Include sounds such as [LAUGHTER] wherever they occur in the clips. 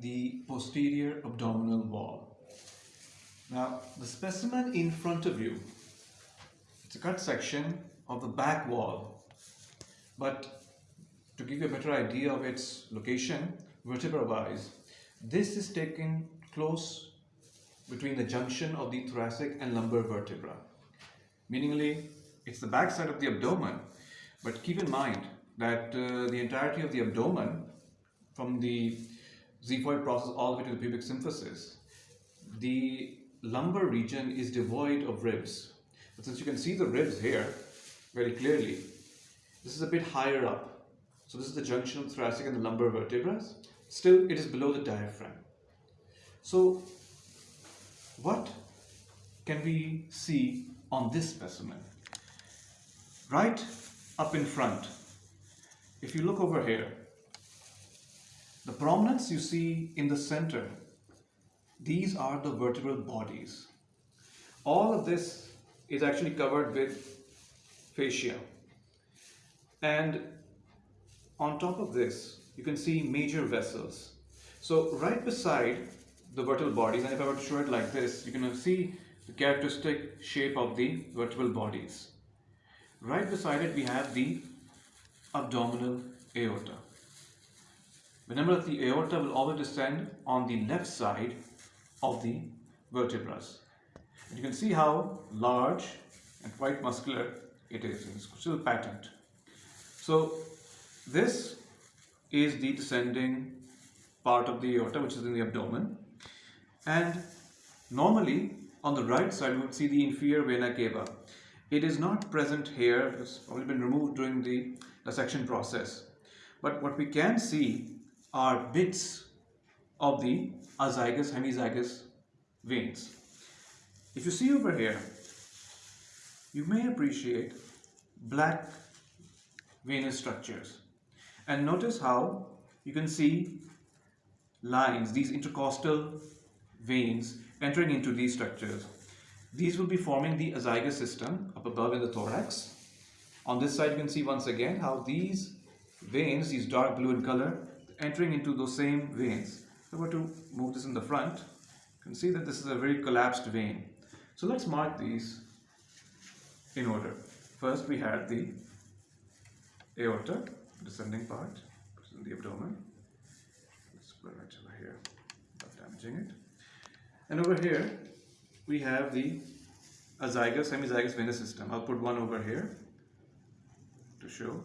the posterior abdominal wall. Now, the specimen in front of you, it's a cut section of the back wall, but to give you a better idea of its location, vertebra-wise, this is taken close between the junction of the thoracic and lumbar vertebra. Meaningly, it's the back side of the abdomen, but keep in mind that uh, the entirety of the abdomen, from the xiphoid process all the way to the pubic symphysis, the lumbar region is devoid of ribs. But since you can see the ribs here very clearly, this is a bit higher up. So this is the junction of thoracic and the lumbar vertebrae. Still, it is below the diaphragm. So what can we see on this specimen? Right up in front, if you look over here, the prominence you see in the center, these are the vertebral bodies. All of this is actually covered with fascia. And on top of this, you can see major vessels. So right beside the vertebral bodies, and if I were to show it like this, you can see the characteristic shape of the vertebral bodies. Right beside it, we have the abdominal aorta. Remember the aorta will always descend on the left side of the vertebrae. You can see how large and quite muscular it is. It's still patent. So this is the descending part of the aorta which is in the abdomen and normally on the right side we would see the inferior vena cava. It is not present here, it's probably been removed during the dissection process. But what we can see are bits of the azygous hemiazygos veins. If you see over here, you may appreciate black venous structures. And notice how you can see lines, these intercostal veins entering into these structures. These will be forming the azygous system up above in the thorax. On this side you can see once again how these veins, these dark blue in color, entering into those same veins. If I were to move this in the front, you can see that this is a very collapsed vein. So let's mark these in order. First we had the aorta, descending part, which is in the abdomen. Let's put it over here without damaging it. And over here we have the azygous, hemiazygos venous system. I'll put one over here to show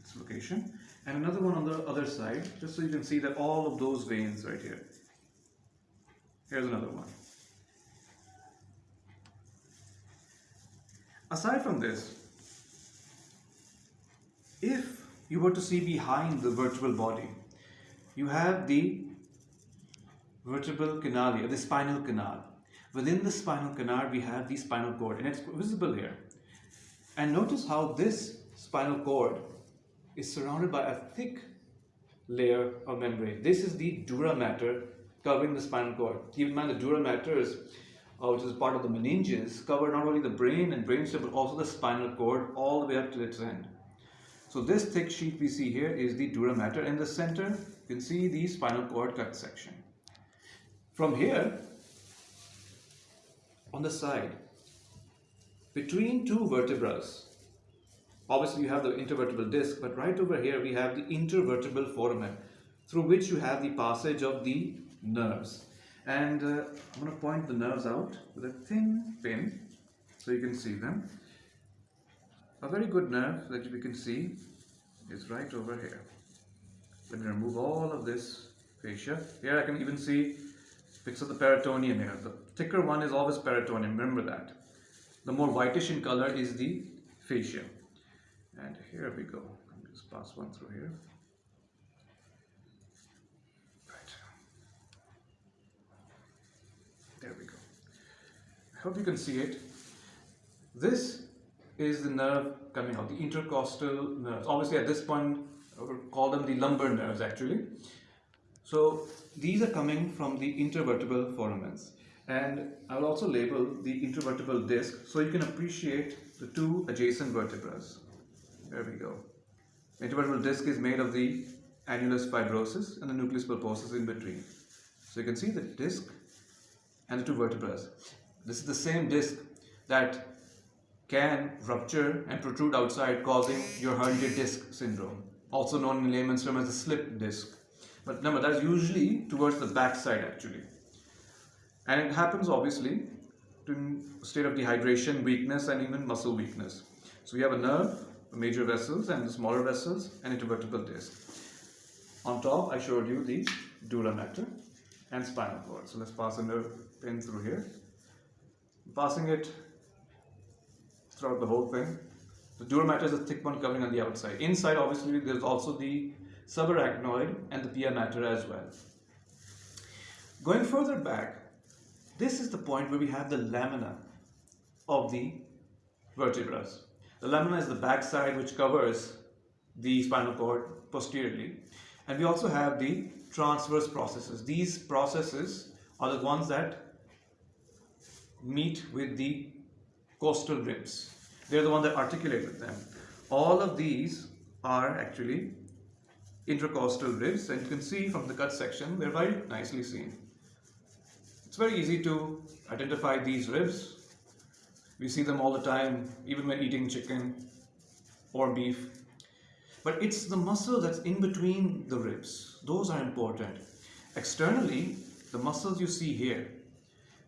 its location and another one on the other side just so you can see that all of those veins right here. Here's another one. Aside from this, if you were to see behind the vertebral body, you have the vertebral canal, the spinal canal. Within the spinal canal, we have the spinal cord, and it's visible here. And notice how this spinal cord is surrounded by a thick layer of membrane. This is the dura mater covering the spinal cord. Keep in mind the dura mater is, uh, which is part of the meninges, cover not only the brain and brainstem but also the spinal cord all the way up to its end. So this thick sheet we see here is the dura mater. In the center, you can see the spinal cord cut section. From here, on the side, between two vertebrae, obviously you have the intervertebral disc, but right over here we have the intervertebral foramen, through which you have the passage of the nerves. And uh, I'm going to point the nerves out with a thin pin so you can see them. A very good nerve that we can see is right over here. Let me remove all of this fascia. Here I can even see bits of the peritoneum here. The thicker one is always peritoneum, remember that. The more whitish in color is the fascia. And here we go. Me just pass one through here. Right. There we go. I hope you can see it. This is the nerve coming out, the intercostal nerves. Obviously at this point, would call them the lumbar nerves actually. So these are coming from the intervertebral foramens. And I will also label the intervertebral disc so you can appreciate the two adjacent vertebrae. There we go. Intervertebral disc is made of the annulus fibrosus and the nucleus pulposus in between. So you can see the disc and the two vertebrae. This is the same disc that can rupture and protrude outside causing your herniated disc syndrome, also known in layman's term as a slip disc. But remember, that's usually towards the back side actually. And it happens obviously to state of dehydration, weakness and even muscle weakness. So we have a nerve, major vessels and the smaller vessels and intervertebral disc. On top I showed you the dura mater and spinal cord. So let's pass a nerve pin through here. Passing it throughout the whole thing. The dura mater is a thick one covering on the outside. Inside obviously there's also the subarachnoid and the pia mater as well. Going further back, this is the point where we have the lamina of the vertebrae. The lamina is the back side which covers the spinal cord posteriorly. And we also have the transverse processes. These processes are the ones that meet with the costal ribs. They're the ones that articulate with them. All of these are actually intercostal ribs and you can see from the cut section they're very nicely seen. It's very easy to identify these ribs. We see them all the time even when eating chicken or beef. But it's the muscle that's in between the ribs. Those are important. Externally, the muscles you see here,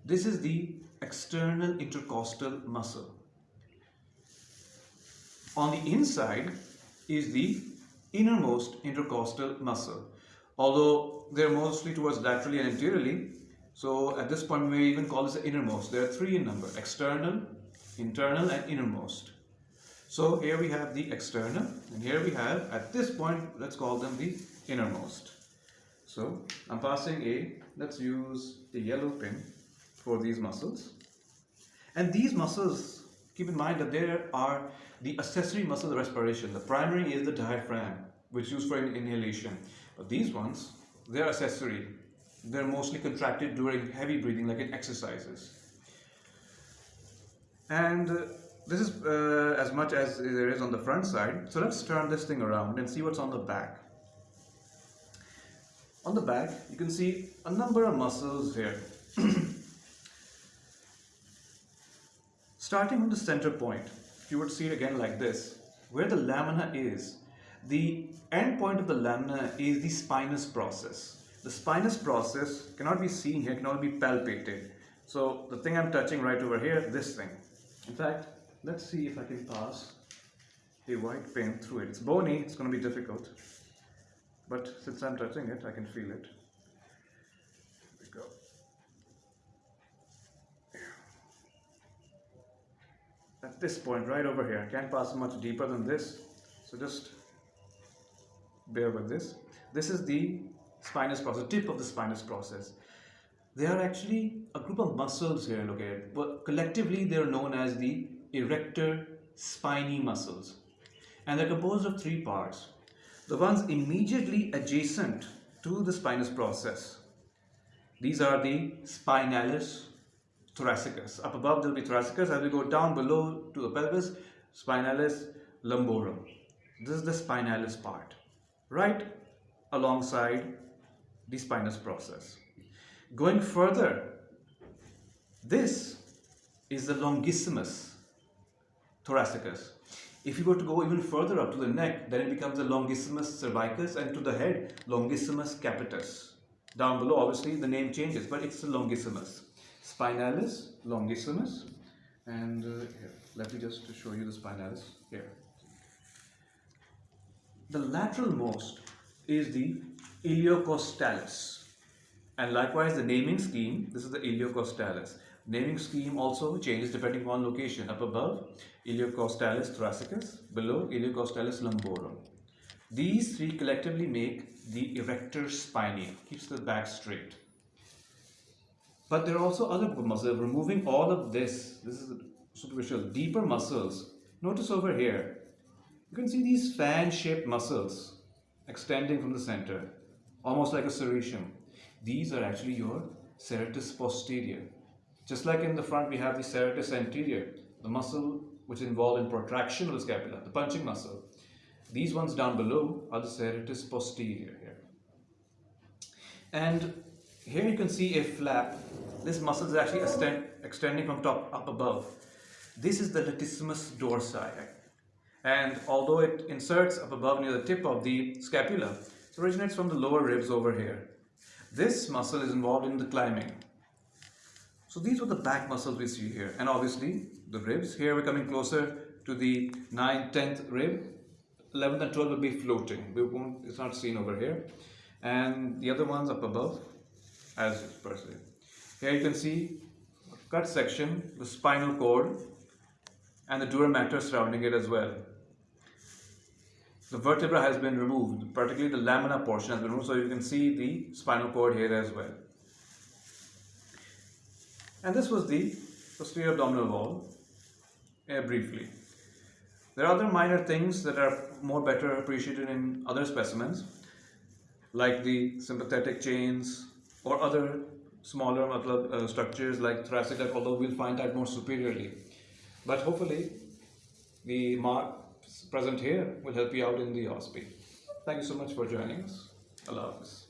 this is the external intercostal muscle. On the inside is the innermost intercostal muscle. Although they're mostly towards laterally and anteriorly, so at this point we may even call this the innermost. There are three in number, external, internal and innermost. So here we have the external and here we have, at this point, let's call them the innermost. So I'm passing a, let's use a yellow pin for these muscles. And these muscles, keep in mind that there are the accessory muscle respiration. The primary is the diaphragm, which is used for inhalation. But these ones, they're accessory. They're mostly contracted during heavy breathing, like in exercises. And uh, this is uh, as much as there is on the front side. So let's turn this thing around and see what's on the back. On the back, you can see a number of muscles here. [CLEARS THROAT] Starting from the center point, you would see it again like this. Where the lamina is, the end point of the lamina is the spinous process. The spinous process cannot be seen here, cannot be palpated. So the thing I'm touching right over here, this thing. In fact, let's see if I can pass a white pin through it. It's bony, it's going to be difficult. But since I'm touching it, I can feel it. at this point right over here I can't pass much deeper than this so just bear with this this is the spinous process tip of the spinous process they are actually a group of muscles here located but collectively they are known as the erector spinae muscles and they're composed of three parts the ones immediately adjacent to the spinous process these are the spinalis thoracicus. Up above there will be thoracicus. As we go down below to the pelvis, spinalis lumborum. This is the spinalis part, right alongside the spinous process. Going further, this is the longissimus thoracicus. If you were to go even further up to the neck, then it becomes the longissimus cervicus and to the head, longissimus capitis. Down below, obviously, the name changes, but it's the longissimus spinalis longissimus and uh, here, let me just show you the spinalis here. The lateral most is the iliocostalis and likewise the naming scheme, this is the iliocostalis. Naming scheme also changes depending on location. Up above, iliocostalis thoracicus, below iliocostalis lumborum. These three collectively make the erector spinae, keeps the back straight. But there are also other muscles. Removing all of this, this is superficial, deeper muscles. Notice over here, you can see these fan-shaped muscles extending from the center, almost like a serratum. These are actually your serratus posterior. Just like in the front, we have the serratus anterior, the muscle which is involved in protraction of the scapula, the punching muscle. These ones down below are the serratus posterior here. And here you can see a flap. This muscle is actually extend, extending from top up above. This is the latissimus dorsi. And although it inserts up above near the tip of the scapula, it originates from the lower ribs over here. This muscle is involved in the climbing. So these were the back muscles we see here. And obviously the ribs. Here we're coming closer to the 9th, 10th rib. 11th and 12th will be floating. We won't, it's not seen over here. And the other ones up above as per se. Here you can see cut section, the spinal cord and the dura mater surrounding it as well. The vertebra has been removed, particularly the lamina portion has been removed, so you can see the spinal cord here as well. And this was the posterior abdominal wall, uh, briefly. There are other minor things that are more better appreciated in other specimens, like the sympathetic chains or other smaller uh, structures like thoracic although we'll find that more superiorly. But hopefully, the marks present here will help you out in the OSPE. Thank you so much for joining us. Allah Hafiz.